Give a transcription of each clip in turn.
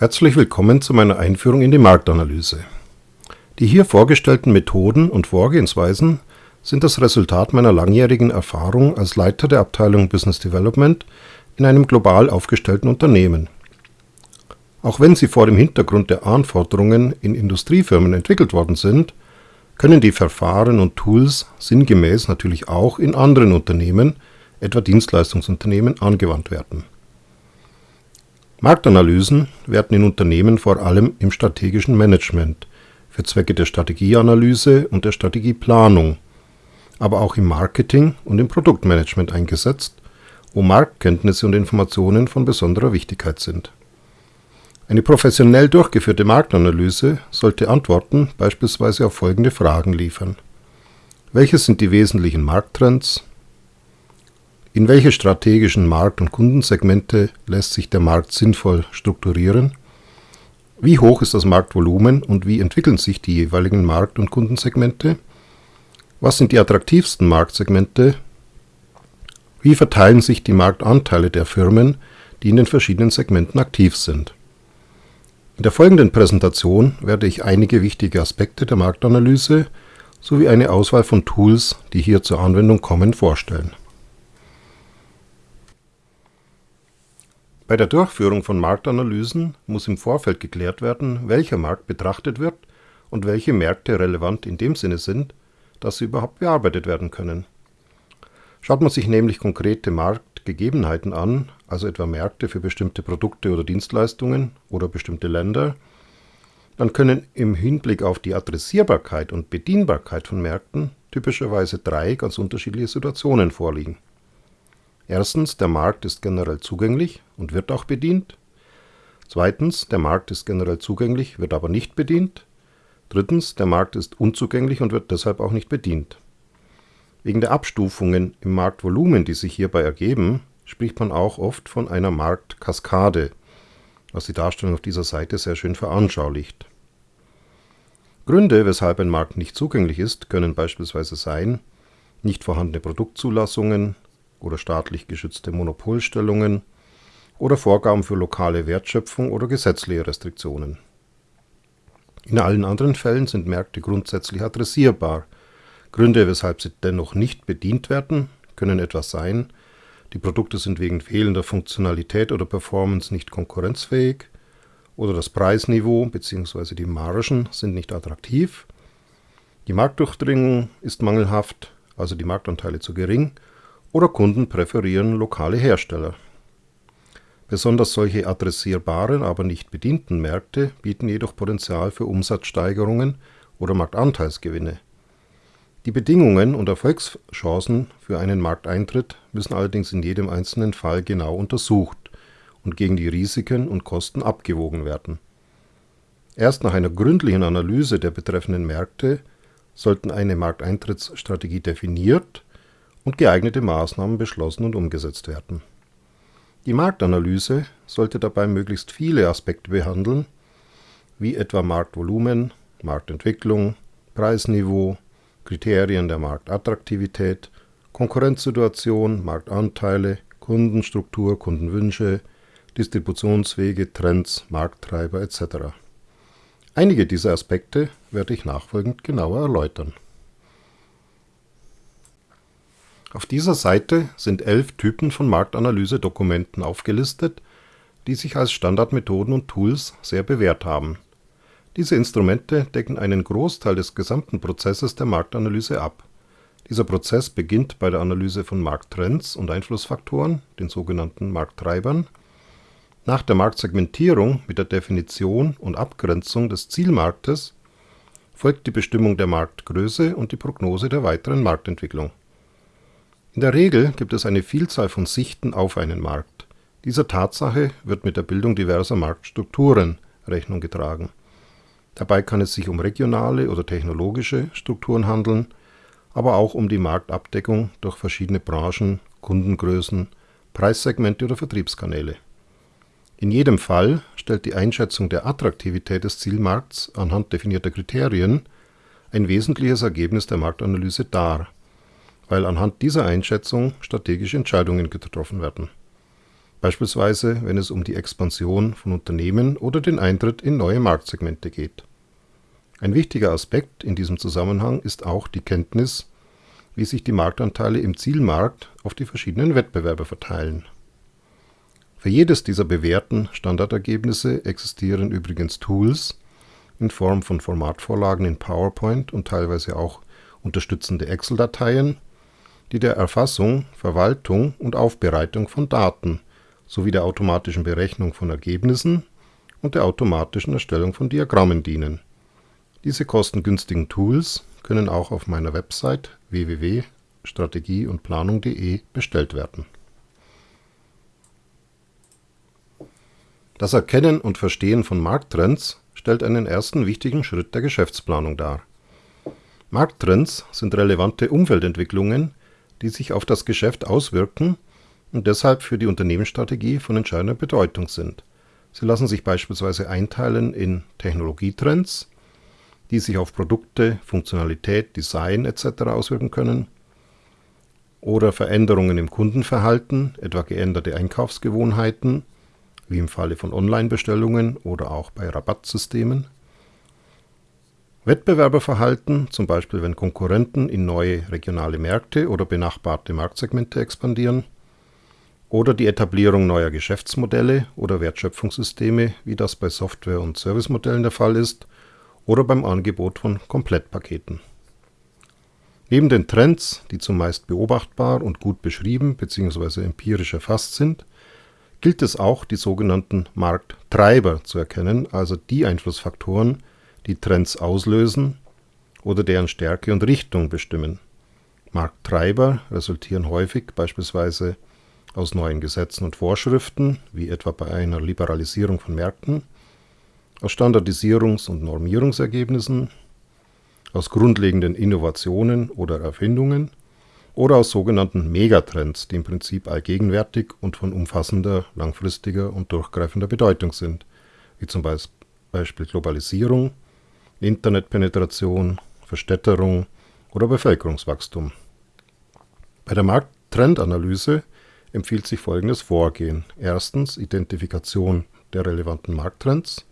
Herzlich willkommen zu meiner Einführung in die Marktanalyse. Die hier vorgestellten Methoden und Vorgehensweisen sind das Resultat meiner langjährigen Erfahrung als Leiter der Abteilung Business Development in einem global aufgestellten Unternehmen. Auch wenn sie vor dem Hintergrund der Anforderungen in Industriefirmen entwickelt worden sind, können die Verfahren und Tools sinngemäß natürlich auch in anderen Unternehmen, etwa Dienstleistungsunternehmen, angewandt werden. Marktanalysen werden in Unternehmen vor allem im strategischen Management für Zwecke der Strategieanalyse und der Strategieplanung, aber auch im Marketing und im Produktmanagement eingesetzt, wo Marktkenntnisse und Informationen von besonderer Wichtigkeit sind. Eine professionell durchgeführte Marktanalyse sollte Antworten beispielsweise auf folgende Fragen liefern. Welche sind die wesentlichen Markttrends? In welche strategischen Markt- und Kundensegmente lässt sich der Markt sinnvoll strukturieren? Wie hoch ist das Marktvolumen und wie entwickeln sich die jeweiligen Markt- und Kundensegmente? Was sind die attraktivsten Marktsegmente? Wie verteilen sich die Marktanteile der Firmen, die in den verschiedenen Segmenten aktiv sind? In der folgenden Präsentation werde ich einige wichtige Aspekte der Marktanalyse sowie eine Auswahl von Tools, die hier zur Anwendung kommen, vorstellen. Bei der Durchführung von Marktanalysen muss im Vorfeld geklärt werden, welcher Markt betrachtet wird und welche Märkte relevant in dem Sinne sind, dass sie überhaupt bearbeitet werden können. Schaut man sich nämlich konkrete Marktgegebenheiten an, also etwa Märkte für bestimmte Produkte oder Dienstleistungen oder bestimmte Länder, dann können im Hinblick auf die Adressierbarkeit und Bedienbarkeit von Märkten typischerweise drei ganz unterschiedliche Situationen vorliegen. Erstens, der Markt ist generell zugänglich und wird auch bedient. Zweitens, der Markt ist generell zugänglich, wird aber nicht bedient. Drittens, der Markt ist unzugänglich und wird deshalb auch nicht bedient. Wegen der Abstufungen im Marktvolumen, die sich hierbei ergeben, spricht man auch oft von einer Marktkaskade, was die Darstellung auf dieser Seite sehr schön veranschaulicht. Gründe, weshalb ein Markt nicht zugänglich ist, können beispielsweise sein, nicht vorhandene Produktzulassungen, oder staatlich geschützte Monopolstellungen oder Vorgaben für lokale Wertschöpfung oder gesetzliche Restriktionen. In allen anderen Fällen sind Märkte grundsätzlich adressierbar. Gründe, weshalb sie dennoch nicht bedient werden, können etwas sein, die Produkte sind wegen fehlender Funktionalität oder Performance nicht konkurrenzfähig oder das Preisniveau bzw. die Margen sind nicht attraktiv, die Marktdurchdringung ist mangelhaft, also die Marktanteile zu gering oder Kunden präferieren lokale Hersteller. Besonders solche adressierbaren, aber nicht bedienten Märkte bieten jedoch Potenzial für Umsatzsteigerungen oder Marktanteilsgewinne. Die Bedingungen und Erfolgschancen für einen Markteintritt müssen allerdings in jedem einzelnen Fall genau untersucht und gegen die Risiken und Kosten abgewogen werden. Erst nach einer gründlichen Analyse der betreffenden Märkte sollten eine Markteintrittsstrategie definiert und geeignete Maßnahmen beschlossen und umgesetzt werden. Die Marktanalyse sollte dabei möglichst viele Aspekte behandeln, wie etwa Marktvolumen, Marktentwicklung, Preisniveau, Kriterien der Marktattraktivität, Konkurrenzsituation, Marktanteile, Kundenstruktur, Kundenwünsche, Distributionswege, Trends, Markttreiber etc. Einige dieser Aspekte werde ich nachfolgend genauer erläutern. Auf dieser Seite sind elf Typen von Marktanalyse-Dokumenten aufgelistet, die sich als Standardmethoden und Tools sehr bewährt haben. Diese Instrumente decken einen Großteil des gesamten Prozesses der Marktanalyse ab. Dieser Prozess beginnt bei der Analyse von Markttrends und Einflussfaktoren, den sogenannten Markttreibern, nach der Marktsegmentierung mit der Definition und Abgrenzung des Zielmarktes folgt die Bestimmung der Marktgröße und die Prognose der weiteren Marktentwicklung in der Regel gibt es eine Vielzahl von Sichten auf einen Markt. Dieser Tatsache wird mit der Bildung diverser Marktstrukturen Rechnung getragen. Dabei kann es sich um regionale oder technologische Strukturen handeln, aber auch um die Marktabdeckung durch verschiedene Branchen, Kundengrößen, Preissegmente oder Vertriebskanäle. In jedem Fall stellt die Einschätzung der Attraktivität des Zielmarkts anhand definierter Kriterien ein wesentliches Ergebnis der Marktanalyse dar weil anhand dieser Einschätzung strategische Entscheidungen getroffen werden. beispielsweise wenn es um die Expansion von Unternehmen oder den Eintritt in neue Marktsegmente geht. Ein wichtiger Aspekt in diesem Zusammenhang ist auch die Kenntnis, wie sich die Marktanteile im Zielmarkt auf die verschiedenen Wettbewerber verteilen. Für jedes dieser bewährten Standardergebnisse existieren übrigens Tools in Form von Formatvorlagen in PowerPoint und teilweise auch unterstützende Excel-Dateien, die der Erfassung, Verwaltung und Aufbereitung von Daten sowie der automatischen Berechnung von Ergebnissen und der automatischen Erstellung von Diagrammen dienen. Diese kostengünstigen Tools können auch auf meiner Website www.strategieundplanung.de bestellt werden. Das Erkennen und Verstehen von Markttrends stellt einen ersten wichtigen Schritt der Geschäftsplanung dar. Markttrends sind relevante Umfeldentwicklungen, die sich auf das Geschäft auswirken und deshalb für die Unternehmensstrategie von entscheidender Bedeutung sind. Sie lassen sich beispielsweise einteilen in Technologietrends, die sich auf Produkte, Funktionalität, Design etc. auswirken können, oder Veränderungen im Kundenverhalten, etwa geänderte Einkaufsgewohnheiten, wie im Falle von Online-Bestellungen oder auch bei Rabattsystemen. Wettbewerberverhalten, zum Beispiel wenn Konkurrenten in neue regionale Märkte oder benachbarte Marktsegmente expandieren oder die Etablierung neuer Geschäftsmodelle oder Wertschöpfungssysteme, wie das bei Software- und Servicemodellen der Fall ist, oder beim Angebot von Komplettpaketen. Neben den Trends, die zumeist beobachtbar und gut beschrieben bzw. empirisch erfasst sind, gilt es auch, die sogenannten Markttreiber zu erkennen, also die Einflussfaktoren, die Trends auslösen oder deren Stärke und Richtung bestimmen. Markttreiber resultieren häufig beispielsweise aus neuen Gesetzen und Vorschriften, wie etwa bei einer Liberalisierung von Märkten, aus Standardisierungs- und Normierungsergebnissen, aus grundlegenden Innovationen oder Erfindungen oder aus sogenannten Megatrends, die im Prinzip allgegenwärtig und von umfassender, langfristiger und durchgreifender Bedeutung sind, wie zum Beispiel Globalisierung, Internetpenetration, Verstädterung oder Bevölkerungswachstum. Bei der Markttrendanalyse empfiehlt sich folgendes Vorgehen. Erstens Identifikation der relevanten Markttrends.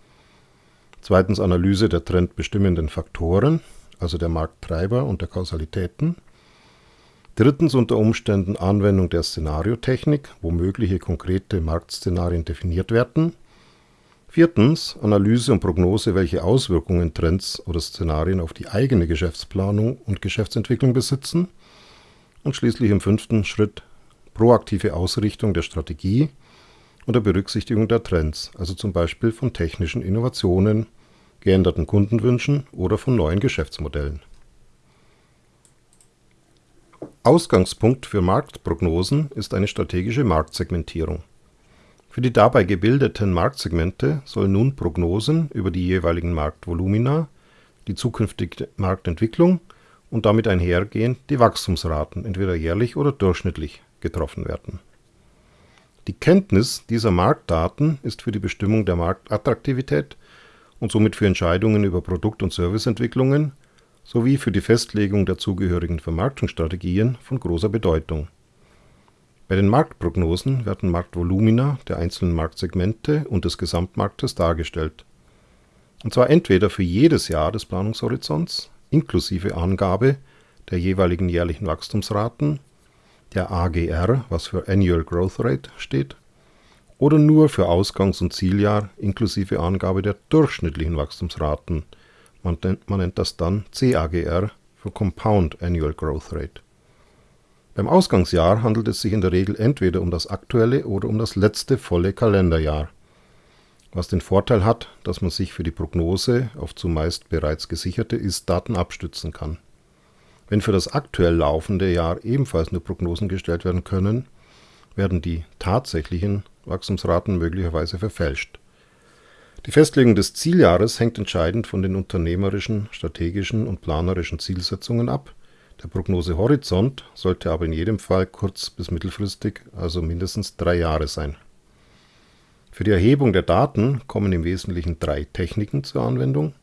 Zweitens Analyse der trendbestimmenden Faktoren, also der Markttreiber und der Kausalitäten. Drittens unter Umständen Anwendung der Szenariotechnik, wo mögliche konkrete Marktszenarien definiert werden. Viertens Analyse und Prognose, welche Auswirkungen Trends oder Szenarien auf die eigene Geschäftsplanung und Geschäftsentwicklung besitzen. Und schließlich im fünften Schritt proaktive Ausrichtung der Strategie unter Berücksichtigung der Trends, also zum Beispiel von technischen Innovationen, geänderten Kundenwünschen oder von neuen Geschäftsmodellen. Ausgangspunkt für Marktprognosen ist eine strategische Marktsegmentierung. Für die dabei gebildeten Marktsegmente sollen nun Prognosen über die jeweiligen Marktvolumina, die zukünftige Marktentwicklung und damit einhergehend die Wachstumsraten entweder jährlich oder durchschnittlich getroffen werden. Die Kenntnis dieser Marktdaten ist für die Bestimmung der Marktattraktivität und somit für Entscheidungen über Produkt- und Serviceentwicklungen sowie für die Festlegung der zugehörigen Vermarktungsstrategien von großer Bedeutung. Bei den Marktprognosen werden Marktvolumina der einzelnen Marktsegmente und des Gesamtmarktes dargestellt. Und zwar entweder für jedes Jahr des Planungshorizonts inklusive Angabe der jeweiligen jährlichen Wachstumsraten der AGR, was für Annual Growth Rate steht, oder nur für Ausgangs- und Zieljahr inklusive Angabe der durchschnittlichen Wachstumsraten. Man, man nennt das dann CAGR für Compound Annual Growth Rate. Beim Ausgangsjahr handelt es sich in der Regel entweder um das aktuelle oder um das letzte volle Kalenderjahr, was den Vorteil hat, dass man sich für die Prognose auf zumeist bereits gesicherte Ist-Daten abstützen kann. Wenn für das aktuell laufende Jahr ebenfalls nur Prognosen gestellt werden können, werden die tatsächlichen Wachstumsraten möglicherweise verfälscht. Die Festlegung des Zieljahres hängt entscheidend von den unternehmerischen, strategischen und planerischen Zielsetzungen ab. Der Prognosehorizont sollte aber in jedem Fall kurz- bis mittelfristig, also mindestens drei Jahre sein. Für die Erhebung der Daten kommen im Wesentlichen drei Techniken zur Anwendung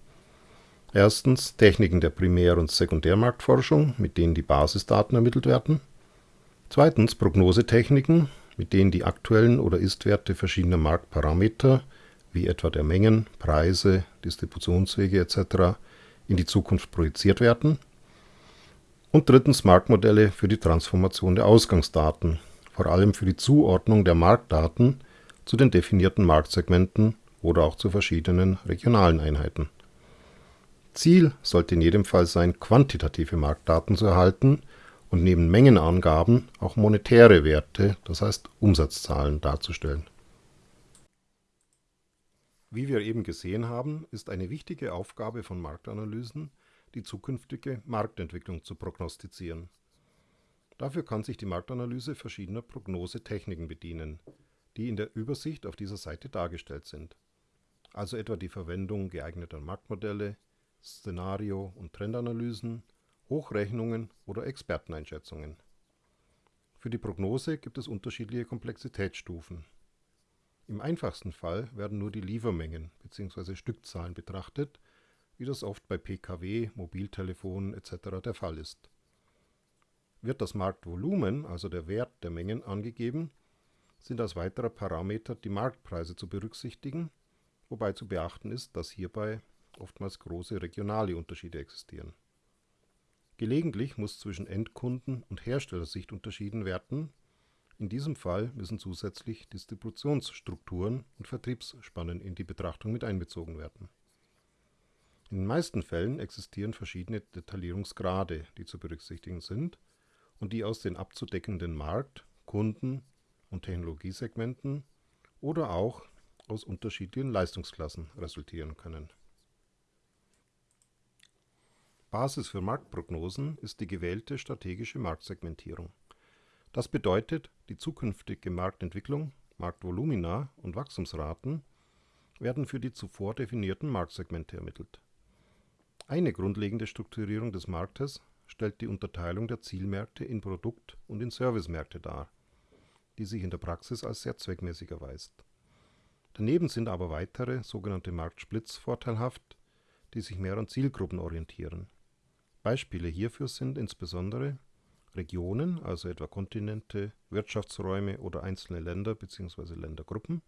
Erstens Techniken der Primär- und Sekundärmarktforschung, mit denen die Basisdaten ermittelt werden. Zweitens Prognosetechniken, mit denen die aktuellen oder Ist-Werte verschiedener Marktparameter, wie etwa der Mengen, Preise, Distributionswege etc., in die Zukunft projiziert werden. Und drittens Marktmodelle für die Transformation der Ausgangsdaten, vor allem für die Zuordnung der Marktdaten zu den definierten Marktsegmenten oder auch zu verschiedenen regionalen Einheiten. Ziel sollte in jedem Fall sein, quantitative Marktdaten zu erhalten und neben Mengenangaben auch monetäre Werte, das heißt Umsatzzahlen, darzustellen. Wie wir eben gesehen haben, ist eine wichtige Aufgabe von Marktanalysen, die zukünftige Marktentwicklung zu prognostizieren. Dafür kann sich die Marktanalyse verschiedener Prognosetechniken bedienen, die in der Übersicht auf dieser Seite dargestellt sind, also etwa die Verwendung geeigneter Marktmodelle, Szenario- und Trendanalysen, Hochrechnungen oder Experteneinschätzungen. Für die Prognose gibt es unterschiedliche Komplexitätsstufen. Im einfachsten Fall werden nur die Liefermengen bzw. Stückzahlen betrachtet, wie das oft bei Pkw, Mobiltelefonen etc. der Fall ist. Wird das Marktvolumen, also der Wert der Mengen, angegeben, sind als weiterer Parameter die Marktpreise zu berücksichtigen, wobei zu beachten ist, dass hierbei oftmals große regionale Unterschiede existieren. Gelegentlich muss zwischen Endkunden- und Herstellersicht unterschieden werden. In diesem Fall müssen zusätzlich Distributionsstrukturen und Vertriebsspannen in die Betrachtung mit einbezogen werden. In den meisten Fällen existieren verschiedene Detaillierungsgrade, die zu berücksichtigen sind und die aus den abzudeckenden Markt-, Kunden- und Technologiesegmenten oder auch aus unterschiedlichen Leistungsklassen resultieren können Basis für Marktprognosen ist die gewählte strategische Marktsegmentierung. Das bedeutet, die zukünftige Marktentwicklung, Marktvolumina und Wachstumsraten werden für die zuvor definierten Marktsegmente ermittelt. Eine grundlegende Strukturierung des Marktes stellt die Unterteilung der Zielmärkte in Produkt- und in Servicemärkte dar, die sich in der Praxis als sehr zweckmäßig erweist. Daneben sind aber weitere sogenannte Marktsplits vorteilhaft, die sich mehr an Zielgruppen orientieren Beispiele hierfür sind insbesondere Regionen, also etwa Kontinente, Wirtschaftsräume oder einzelne Länder bzw. Ländergruppen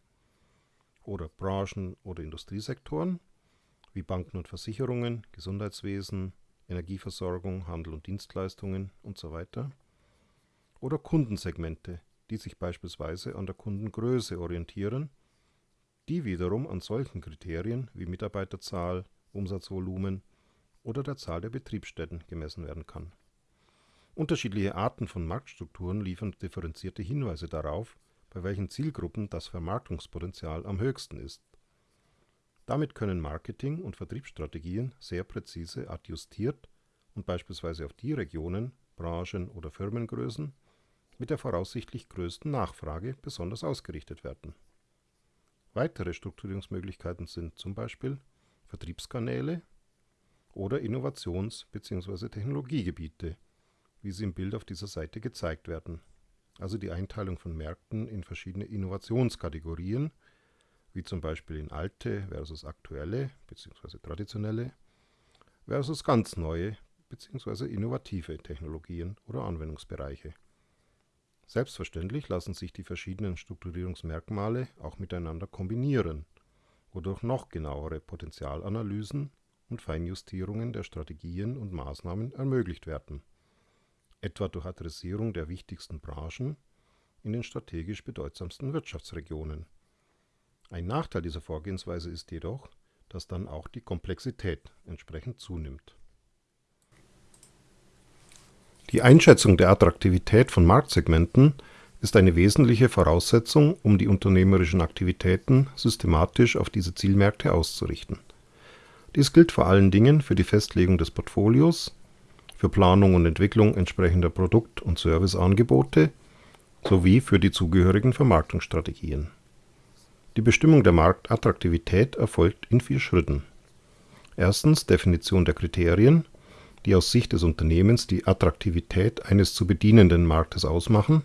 oder Branchen oder Industriesektoren wie Banken und Versicherungen, Gesundheitswesen, Energieversorgung, Handel und Dienstleistungen usw. oder Kundensegmente, die sich beispielsweise an der Kundengröße orientieren, die wiederum an solchen Kriterien wie Mitarbeiterzahl, Umsatzvolumen oder der Zahl der Betriebsstätten gemessen werden kann. Unterschiedliche Arten von Marktstrukturen liefern differenzierte Hinweise darauf, bei welchen Zielgruppen das Vermarktungspotenzial am höchsten ist. Damit können Marketing- und Vertriebsstrategien sehr präzise adjustiert und beispielsweise auf die Regionen, Branchen oder Firmengrößen mit der voraussichtlich größten Nachfrage besonders ausgerichtet werden. Weitere Strukturierungsmöglichkeiten sind zum Beispiel Vertriebskanäle oder Innovations- bzw. Technologiegebiete, wie sie im Bild auf dieser Seite gezeigt werden, also die Einteilung von Märkten in verschiedene Innovationskategorien, wie zum Beispiel in alte versus aktuelle bzw. traditionelle versus ganz neue bzw. innovative Technologien oder Anwendungsbereiche. Selbstverständlich lassen sich die verschiedenen Strukturierungsmerkmale auch miteinander kombinieren, wodurch noch genauere Potenzialanalysen und Feinjustierungen der Strategien und Maßnahmen ermöglicht werden, etwa durch Adressierung der wichtigsten Branchen in den strategisch bedeutsamsten Wirtschaftsregionen. Ein Nachteil dieser Vorgehensweise ist jedoch, dass dann auch die Komplexität entsprechend zunimmt. Die Einschätzung der Attraktivität von Marktsegmenten ist eine wesentliche Voraussetzung, um die unternehmerischen Aktivitäten systematisch auf diese Zielmärkte auszurichten dies gilt vor allen Dingen für die Festlegung des Portfolios, für Planung und Entwicklung entsprechender Produkt und Serviceangebote sowie für die zugehörigen Vermarktungsstrategien. Die Bestimmung der Marktattraktivität erfolgt in vier Schritten. Erstens Definition der Kriterien, die aus Sicht des Unternehmens die Attraktivität eines zu bedienenden Marktes ausmachen.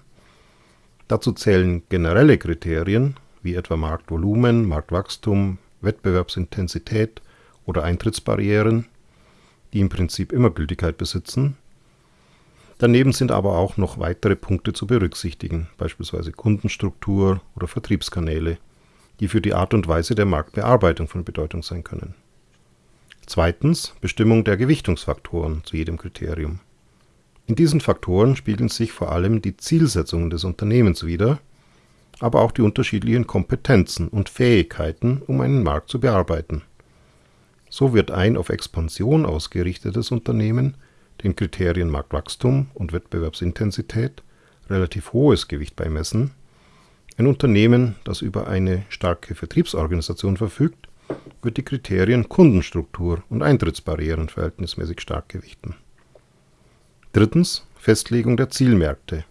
Dazu zählen generelle Kriterien wie etwa Marktvolumen, Marktwachstum, Wettbewerbsintensität oder Eintrittsbarrieren, die im Prinzip immer Gültigkeit besitzen. Daneben sind aber auch noch weitere Punkte zu berücksichtigen, beispielsweise Kundenstruktur oder Vertriebskanäle, die für die Art und Weise der Marktbearbeitung von Bedeutung sein können. Zweitens Bestimmung der Gewichtungsfaktoren zu jedem Kriterium. In diesen Faktoren spiegeln sich vor allem die Zielsetzungen des Unternehmens wider, aber auch die unterschiedlichen Kompetenzen und Fähigkeiten, um einen Markt zu bearbeiten. So wird ein auf Expansion ausgerichtetes Unternehmen den Kriterien Marktwachstum und Wettbewerbsintensität relativ hohes Gewicht beimessen, ein Unternehmen, das über eine starke Vertriebsorganisation verfügt, wird die Kriterien Kundenstruktur und Eintrittsbarrieren verhältnismäßig stark gewichten. Drittens Festlegung der Zielmärkte.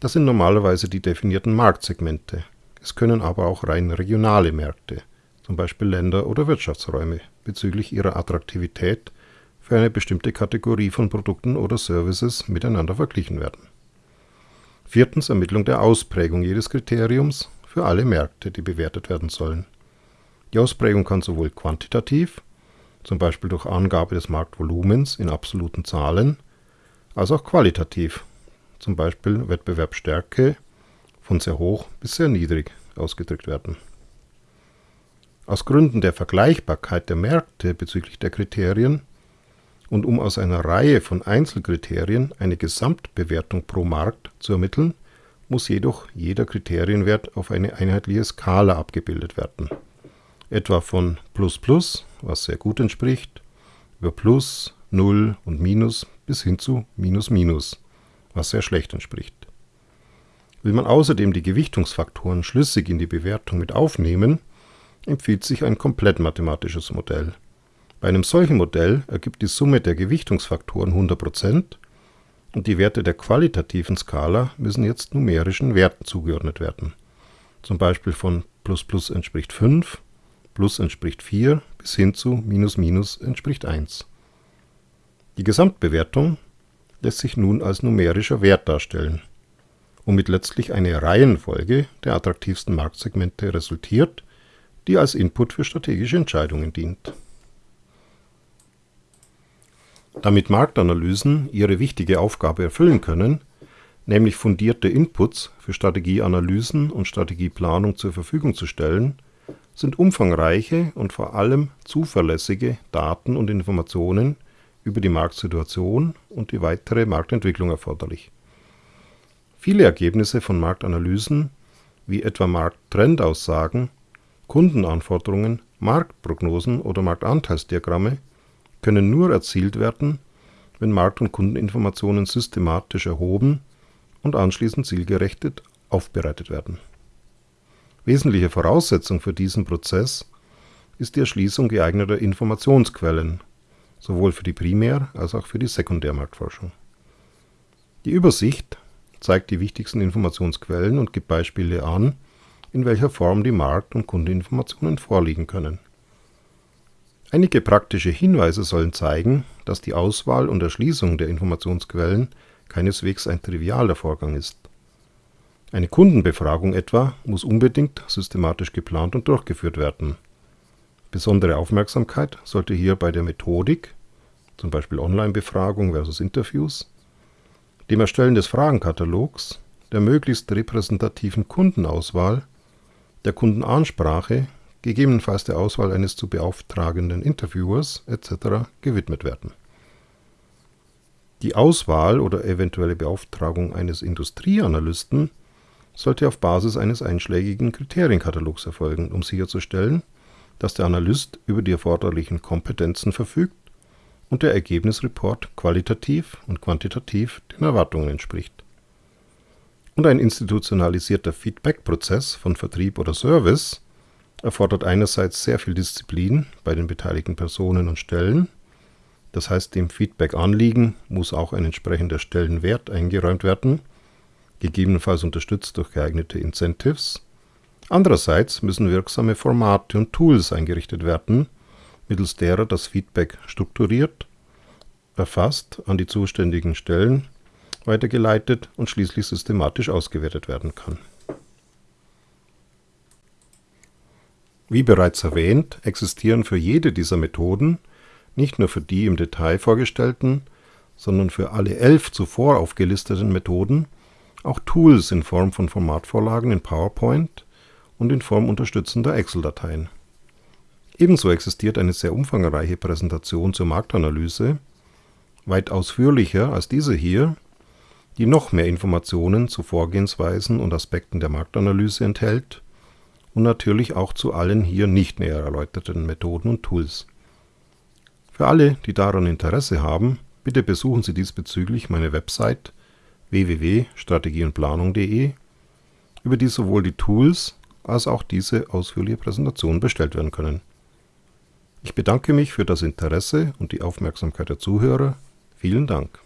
Das sind normalerweise die definierten Marktsegmente. Es können aber auch rein regionale Märkte, zum Beispiel Länder oder Wirtschaftsräume, bezüglich ihrer Attraktivität für eine bestimmte Kategorie von Produkten oder Services miteinander verglichen werden. Viertens Ermittlung der Ausprägung jedes Kriteriums für alle Märkte, die bewertet werden sollen. Die Ausprägung kann sowohl quantitativ, zum Beispiel durch Angabe des Marktvolumens in absoluten Zahlen, als auch qualitativ, zum Beispiel Wettbewerbsstärke von sehr hoch bis sehr niedrig ausgedrückt werden. Aus Gründen der Vergleichbarkeit der Märkte bezüglich der Kriterien und um aus einer Reihe von Einzelkriterien eine Gesamtbewertung pro Markt zu ermitteln, muss jedoch jeder Kriterienwert auf eine einheitliche Skala abgebildet werden. Etwa von plus plus, was sehr gut entspricht, über plus, 0 und minus bis hin zu minus minus, was sehr schlecht entspricht. Will man außerdem die Gewichtungsfaktoren schlüssig in die Bewertung mit aufnehmen, empfiehlt sich ein komplett mathematisches Modell. Bei einem solchen Modell ergibt die Summe der Gewichtungsfaktoren 100% und die Werte der qualitativen Skala müssen jetzt numerischen Werten zugeordnet werden. Zum Beispiel von plus plus entspricht 5, plus entspricht 4 bis hin zu minus minus entspricht 1. Die Gesamtbewertung lässt sich nun als numerischer Wert darstellen, womit letztlich eine Reihenfolge der attraktivsten Marktsegmente resultiert, die als Input für strategische Entscheidungen dient damit Marktanalysen ihre wichtige Aufgabe erfüllen können, nämlich fundierte Inputs für Strategieanalysen und Strategieplanung zur Verfügung zu stellen, sind umfangreiche und vor allem zuverlässige Daten und Informationen über die Marktsituation und die weitere Marktentwicklung erforderlich. Viele Ergebnisse von Marktanalysen, wie etwa Markttrendaussagen, Kundenanforderungen, Marktprognosen oder Marktanteilsdiagramme, können nur erzielt werden, wenn Markt- und Kundeninformationen systematisch erhoben und anschließend zielgerechtet aufbereitet werden. Wesentliche Voraussetzung für diesen Prozess ist die Erschließung geeigneter Informationsquellen, sowohl für die Primär- als auch für die Sekundärmarktforschung. Die Übersicht zeigt die wichtigsten Informationsquellen und gibt Beispiele an, in welcher Form die Markt- und Kundeinformationen vorliegen können Einige praktische Hinweise sollen zeigen, dass die Auswahl und Erschließung der Informationsquellen keineswegs ein trivialer Vorgang ist. Eine Kundenbefragung etwa muss unbedingt systematisch geplant und durchgeführt werden. Besondere Aufmerksamkeit sollte hier bei der Methodik zum Beispiel Online-Befragung versus Interviews, dem Erstellen des Fragenkatalogs, der möglichst repräsentativen Kundenauswahl, der Kundenansprache gegebenenfalls der Auswahl eines zu beauftragenden Interviewers etc. gewidmet werden. Die Auswahl oder eventuelle Beauftragung eines Industrieanalysten sollte auf Basis eines einschlägigen Kriterienkatalogs erfolgen, um sicherzustellen, dass der Analyst über die erforderlichen Kompetenzen verfügt und der Ergebnisreport qualitativ und quantitativ den Erwartungen entspricht. Und ein institutionalisierter Feedback-Prozess von Vertrieb oder Service erfordert einerseits sehr viel Disziplin bei den beteiligten Personen und Stellen. Das heißt, dem Feedback-Anliegen muss auch ein entsprechender Stellenwert eingeräumt werden, gegebenenfalls unterstützt durch geeignete Incentives. Andererseits müssen wirksame Formate und Tools eingerichtet werden, mittels derer das Feedback strukturiert, erfasst, an die zuständigen Stellen weitergeleitet und schließlich systematisch ausgewertet werden kann. Wie bereits erwähnt, existieren für jede dieser Methoden, nicht nur für die im Detail vorgestellten, sondern für alle elf zuvor aufgelisteten Methoden auch Tools in Form von Formatvorlagen in PowerPoint und in Form unterstützender Excel-Dateien. Ebenso existiert eine sehr umfangreiche Präsentation zur Marktanalyse, weit ausführlicher als diese hier, die noch mehr Informationen zu Vorgehensweisen und Aspekten der Marktanalyse enthält und natürlich auch zu allen hier nicht näher erläuterten Methoden und Tools. Für alle, die daran Interesse haben, bitte besuchen Sie diesbezüglich meine Website www.strategieundplanung.de, über die sowohl die Tools als auch diese ausführliche Präsentation bestellt werden können. Ich bedanke mich für das Interesse und die Aufmerksamkeit der Zuhörer. Vielen Dank.